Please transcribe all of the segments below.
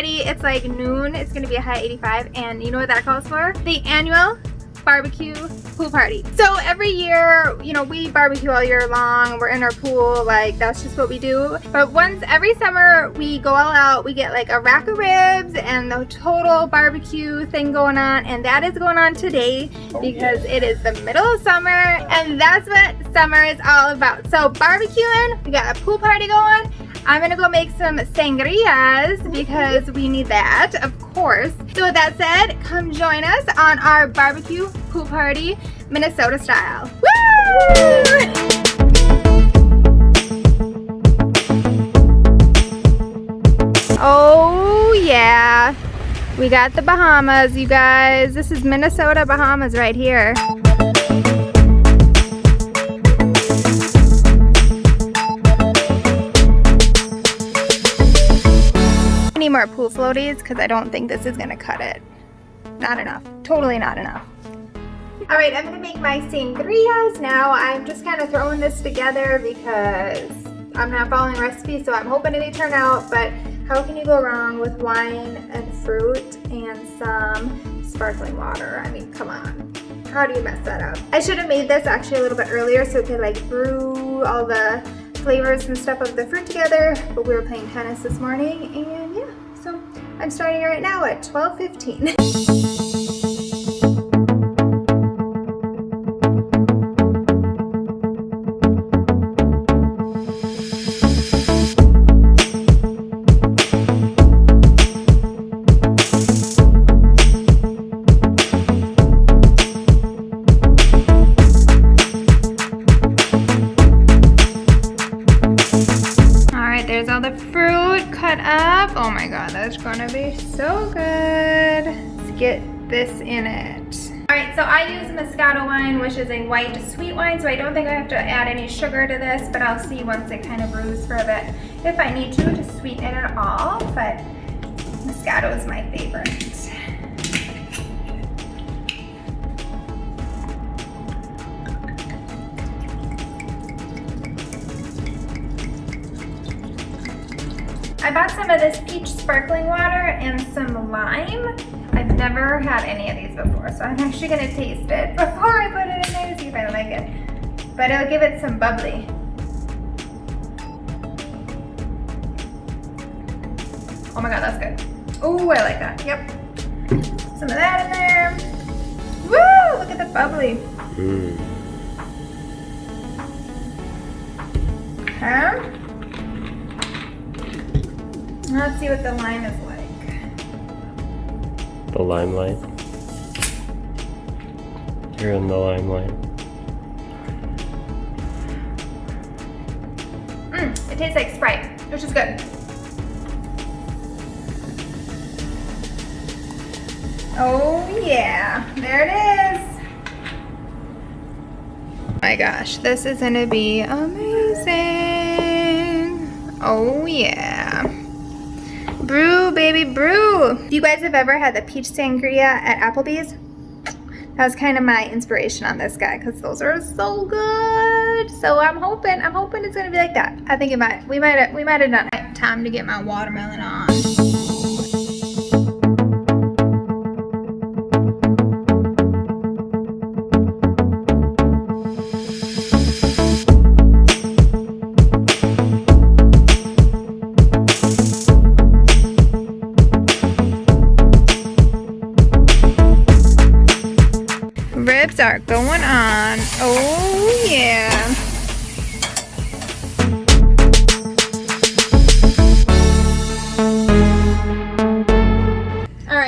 already. It's like noon. It's going to be a high 85 and you know what that calls for? The annual barbecue pool party. So every year, you know, we barbecue all year long. We're in our pool, like that's just what we do. But once every summer, we go all out. We get like a rack of ribs and the total barbecue thing going on. And that is going on today because it is the middle of summer and that's what summer is all about. So barbecuing, we got a pool party going. I'm gonna go make some sangrias because we need that, of course. So with that said, come join us on our barbecue pool party, Minnesota style. Woo! Oh yeah, we got the Bahamas, you guys. This is Minnesota Bahamas right here. More pool floaties because I don't think this is gonna cut it. Not enough, totally not enough. All right, I'm gonna make my sangrias now. I'm just kind of throwing this together because I'm not following recipe, so I'm hoping they turn out, but how can you go wrong with wine and fruit and some sparkling water? I mean, come on. How do you mess that up? I should have made this actually a little bit earlier so it could like brew all the flavors and stuff of the fruit together, but we were playing tennis this morning and yeah, I'm starting right now at 12.15. Oh my god, that's gonna be so good. Let's get this in it. Alright, so I use Moscato wine, which is a white sweet wine, so I don't think I have to add any sugar to this, but I'll see once it kind of brews for a bit if I need to to sweeten it at all, but Moscato is my favorite. I bought some of this peach sparkling water and some lime. I've never had any of these before, so I'm actually gonna taste it before I put it in there to see if I like it. But it'll give it some bubbly. Oh my god, that's good. Oh, I like that, yep. Some of that in there. Woo, look at the bubbly. Mm. Huh? Let's see what the lime is like. The limelight? You're in the limelight. Mmm, it tastes like Sprite, which is good. Oh yeah, there it is. Oh my gosh, this is gonna be amazing. Oh yeah. Brew, baby, brew. You guys have ever had the peach sangria at Applebee's, that was kind of my inspiration on this guy because those are so good. So I'm hoping, I'm hoping it's gonna be like that. I think it might, we might, we might have done it. Time to get my watermelon on.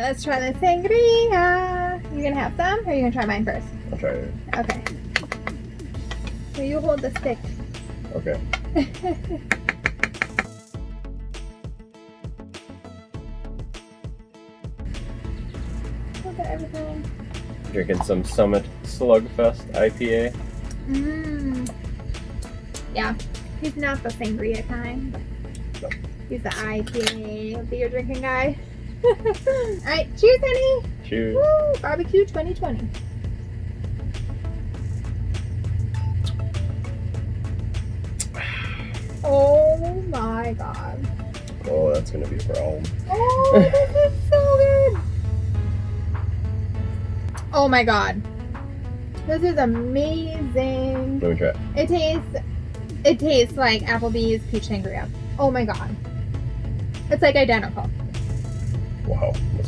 Right, let's try the sangria. You gonna have some, or are you gonna try mine first? I'll try it. Okay. Will you hold the stick? Okay. Look at everything. Drinking some Summit Slugfest IPA. Mmm. Yeah, he's not the sangria kind. He's the IPA beer drinking guy. Alright, cheers, honey. Cheers. Woo, barbecue 2020. Oh my my god. Oh, that's gonna be a problem. Oh, this is so good. Oh my god. This is amazing. Let me try. it. It tastes it tastes like Applebee's peach sangria. Oh my god. It's like identical.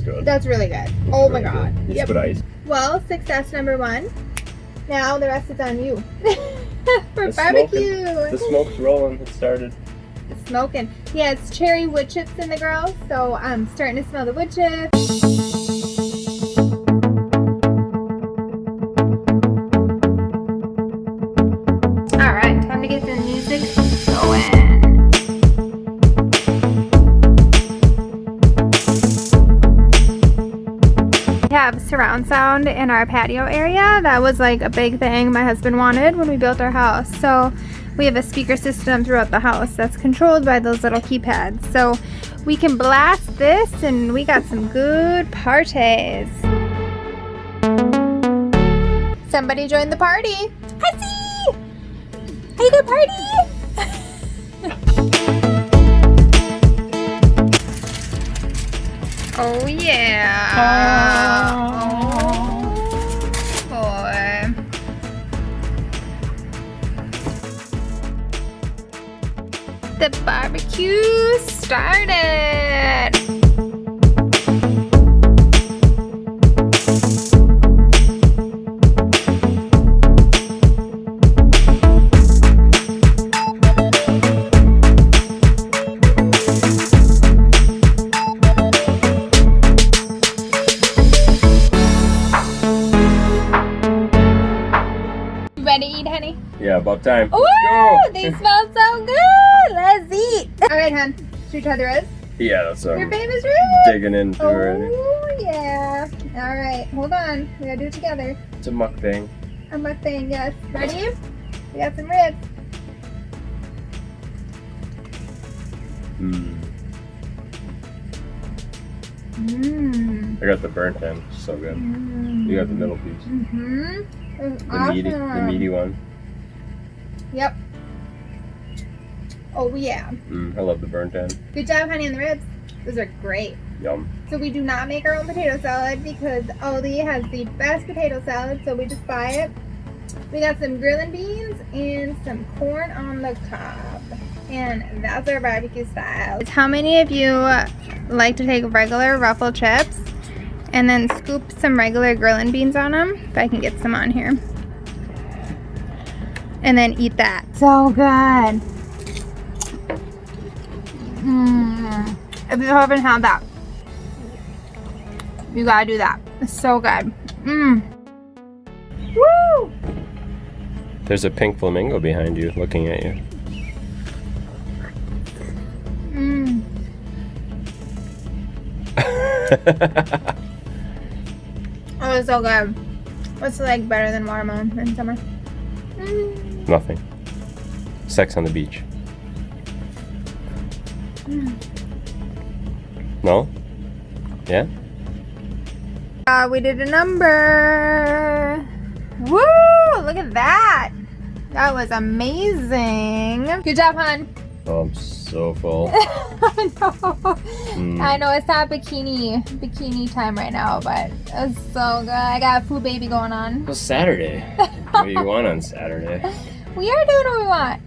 Good. That's really good. That's oh my god. good. You Yep. ice. Well, success number one. Now the rest is on you. For The barbecue. The smoke's rolling. It started. It's smoking. He has cherry wood chips in the grill, so I'm starting to smell the wood chips. Surround sound in our patio area. That was like a big thing my husband wanted when we built our house. So we have a speaker system throughout the house that's controlled by those little keypads. So we can blast this and we got some good parties. Somebody joined the party. Hey, good party. Oh yeah. Oh The barbecue started. You ready to eat, honey? Yeah, about time. Ooh, Let's they go. smell so good. Let's eat. All right, hon. Should we try the ribs? yeah, that's Your um, famous ribs. digging into already. Oh yeah. All right, hold on. We gotta do it together. It's a mukbang. A mukbang, yes. Ready? We got some ribs. Mm. Mmm. I got the burnt end. So good. You got the middle piece. Mm-hmm. The meaty, the meaty one. Yep. Oh yeah. Mm, I love the burnt end. Good job, honey, on the ribs. Those are great. Yum. So we do not make our own potato salad because Aldi has the best potato salad, so we just buy it. We got some grilling beans and some corn on the cob. And that's our barbecue style. How many of you like to take regular ruffle chips and then scoop some regular grilling beans on them? If I can get some on here. And then eat that. So good. If you haven't had that, you gotta do that. It's so good. Mmm. Woo! There's a pink flamingo behind you, looking at you. Mmm. Oh, it's so good. What's like better than watermelon in summer? Mm. Nothing. Sex on the beach. Mm. No? Yeah? Uh, we did a number. Woo! Look at that. That was amazing. Good job, hon. Oh, I'm so full. I know. Mm. I know it's not bikini bikini time right now, but it's so good. I got a food baby going on. Well, Saturday. what do you want on Saturday? We are doing what we want.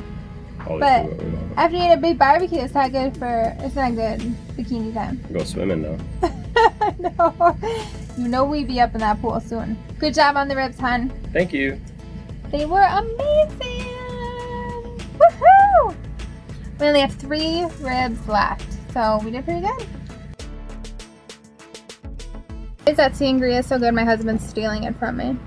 But- do what we want. After you eat a big barbecue, it's not good for it's not good bikini time. Go swimming though. no. You know we'd be up in that pool soon. Good job on the ribs, hon. Thank you. They were amazing. Woohoo! We only have three ribs left, so we did pretty good. Is that sangria so good? My husband's stealing it from me.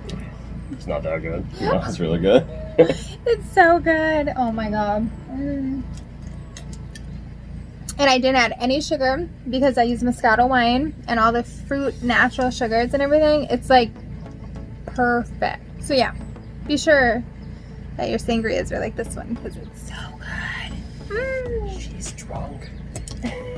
It's not that good. No, it's really good. It's so good. Oh my god. Mm. And I didn't add any sugar because I use Moscato wine and all the fruit natural sugars and everything. It's like perfect. So yeah, be sure that your sangrias are like this one because it's so good. Mm. She's drunk.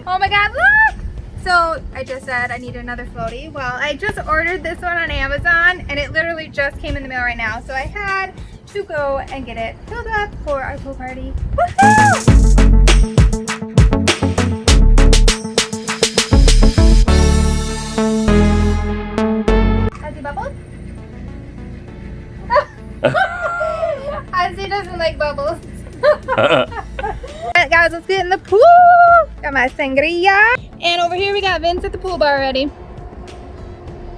Oh my god, look! So I just said I need another floaty. Well, I just ordered this one on Amazon and it literally just came in the mail right now. So I had to go and get it filled up for our pool party. Has he bubbled? Ozzy doesn't like bubbles. right, guys, let's get in the pool. Got my sangria. And over here we got Vince at the pool bar already.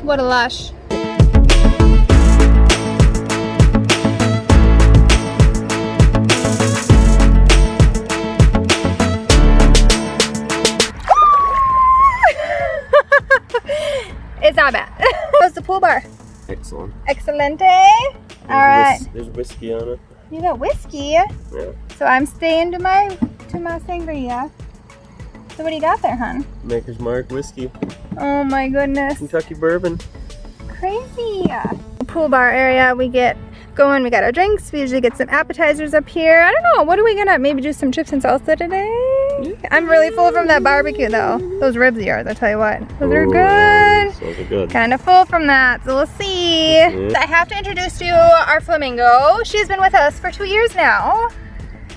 What a lush. How's the pool bar? Excellent. Excelente. There's All right. whis- there's whiskey on it. You got whiskey. Yeah. So I'm staying to my to my sangria. So what do you got there, hon? Maker's Mark whiskey. Oh my goodness. Kentucky bourbon. Crazy. Pool bar area, we get going, we got our drinks, we usually get some appetizers up here. I don't know, what are we gonna, maybe do some chips and salsa today? I'm really full from that barbecue though. Those ribs of yours, I'll tell you what. Those are good. Those are good. Kind of full from that, so we'll see. Mhm. I have to introduce to you our flamingo. She's been with us for two years now.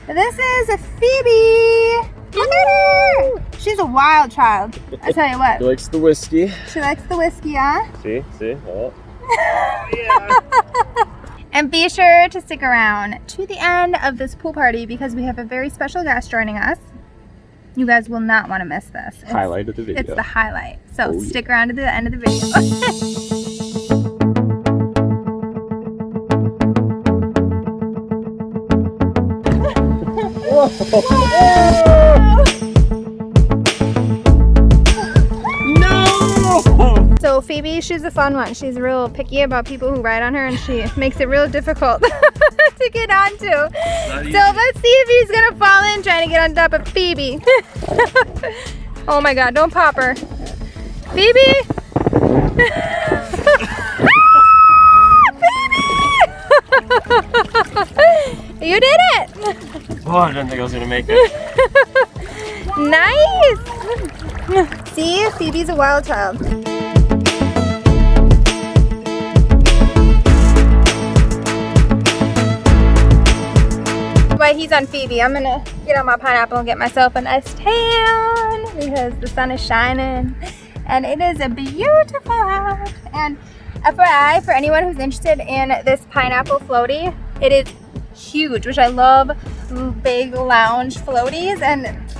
This is Phoebe. Look at her. She's a wild child. I tell you what. likes the whiskey. She likes the whiskey, huh? See, see. Oh. And be sure to stick around to the end of this pool party because we have a very special guest joining us. You guys will not want to miss this. It's- Highlight of the video. It's the highlight. So Oh, yeah. stick around to the end of the video. no! So Phoebe, she's a fun one. She's real picky about people who ride on her and she makes it real difficult to get onto. So let's see if he's gonna fall in trying to get on top of Phoebe. oh my god, don't pop her. Phoebe! Phoebe! you did it! Oh, I didn't think I was gonna make it. nice! See, Phoebe's a wild child. While he's on Phoebe, I'm gonna get on my pineapple and get myself a nice tan because the sun is shining. And it is a beautiful out. And FYI, for anyone who's interested in this pineapple floaty, it is huge, which I love. Big lounge floaties. And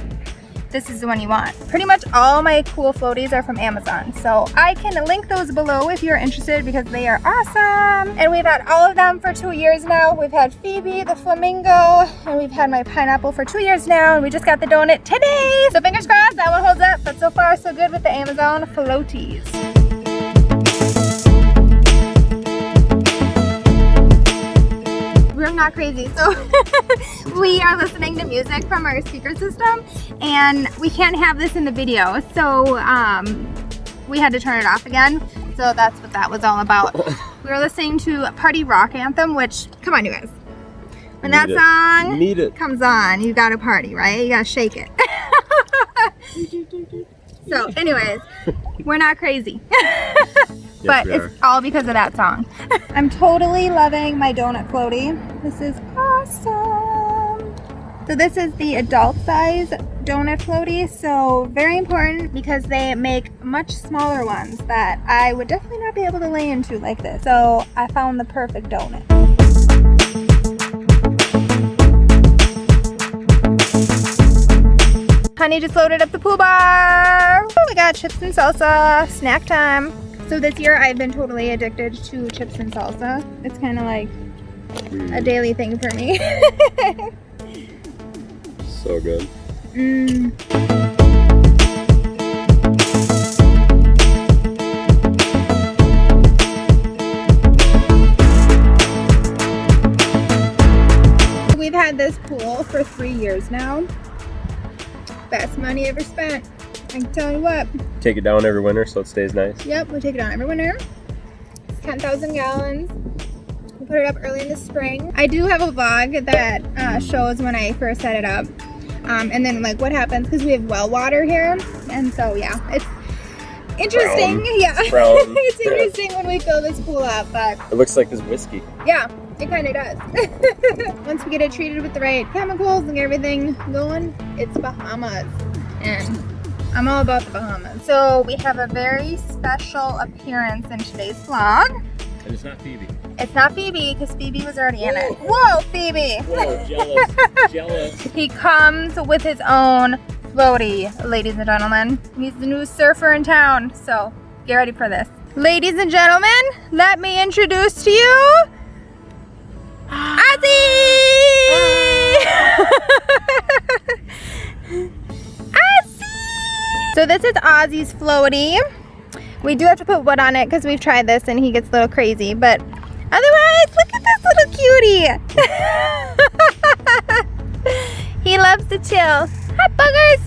this is the one you want. Pretty much all my cool floaties are from Amazon. So I can link those below if you're interested because they are awesome. And we've had all of them for two years now. We've had Phoebe, the flamingo, and we've had my pineapple for two years now. And we just got the donut today. So fingers crossed that one holds up. But so far so good with the Amazon floaties. We're not crazy. So we are listening to music from our speaker system and we can't have this in the video. So um, we had to turn it off again. So that's what that was all about. we were listening to a party rock anthem, which, come on you guys. When that Need it. song comes on, you gotta party, right? You gotta shake it. so anyways, we're not crazy. But it's all because of that song. I'm totally loving my donut floaty. This is awesome. So this is the adult size donut floaty. So very important because they make much smaller ones that I would definitely not be able to lay into like this. So I found the perfect donut. Honey just loaded up the pool bar. Oh, we got chips and salsa, snack time. So this year I've been totally addicted to chips and salsa. It's kind of like a Mm, daily thing for me. so good. mm. We've had this pool for three years now. Best money ever spent. I can tell you what. Take it down every winter so it stays nice. Yep, we take it down every winter. It's 10,000 gallons. We put it up early in the spring. I do have a vlog that uh, shows when I first set it up. Um, and then like what happens because we have well water here. And so yeah, it's interesting. Brown. Yeah, it's Yeah. interesting when we fill this pool up, but It looks like this whiskey. yeah, it kind of does. Once we get it treated with the right chemicals and everything going, it's Bahamas. And I'm all about the Bahamas. So we have a very special appearance in today's vlog. And it's not Phoebe. It's not Phoebe because Phoebe was already in it. Whoa, Phoebe! Whoa, jealous, jealous. He comes with his own floaty, ladies and gentlemen. He's the new surfer in town, so get ready for this. Ladies and gentlemen, let me introduce to you So this is Ozzy's floaty. We do have to put wood on it because we've tried this and he gets a little crazy, but otherwise, look at this little cutie. he loves to chill. Hi, buggers!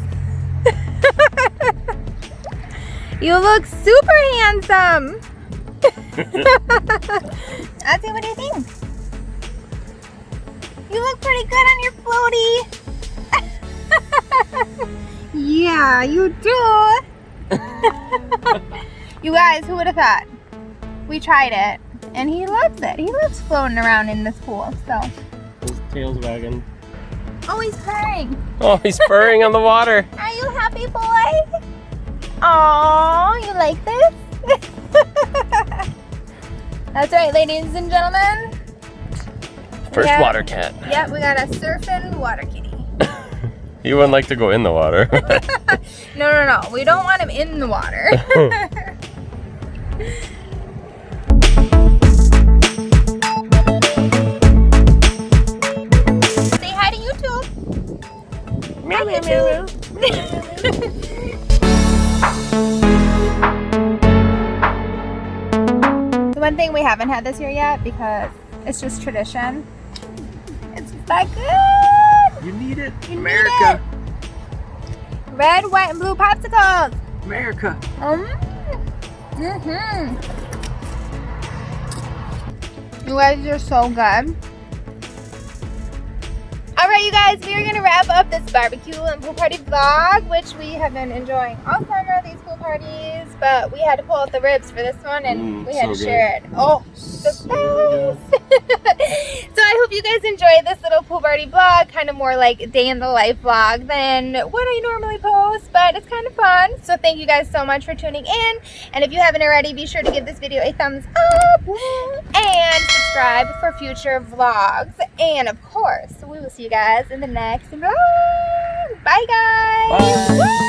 you look super handsome. Ozzy, what do you think? You look pretty good on your floaty. Yeah, you do. you guys, who would have thought? We tried it, and he loves it. He loves floating around in this pool, so. His tail's wagging. Oh, he's purring. Oh, he's purring on the water. Are you happy, boy? Oh, you like this? That's right, ladies and gentlemen. First Yeah. water cat. Yep, we got a surfing water kitty. He wouldn't like to go in the water. No, no, no. We don't want him in the water. Say hi to YouTube. meow, meow, meow, meow. The one thing we haven't had this year yet because it's just tradition. It's that good. You need it. You need it. Red, white, and blue popsicles. America. Um. Mhm. You guys are so good. All right, you guys, we are gonna wrap up this barbecue and pool party vlog, which we have been enjoying all summer. These pool parties, but we had to pull out the ribs for this one, and Mm, we had so to good. share it. Oh, the So good. best! so I hope you guys enjoyed this little pool party vlog, kind of more like day in the life vlog than what I normally post, but it's kind of fun. So thank you guys so much for tuning in. And if you haven't already, be sure to give this video a thumbs up and subscribe for future vlogs. And of course, we will see you guys in the next vlog. Oh, bye guys! Bye.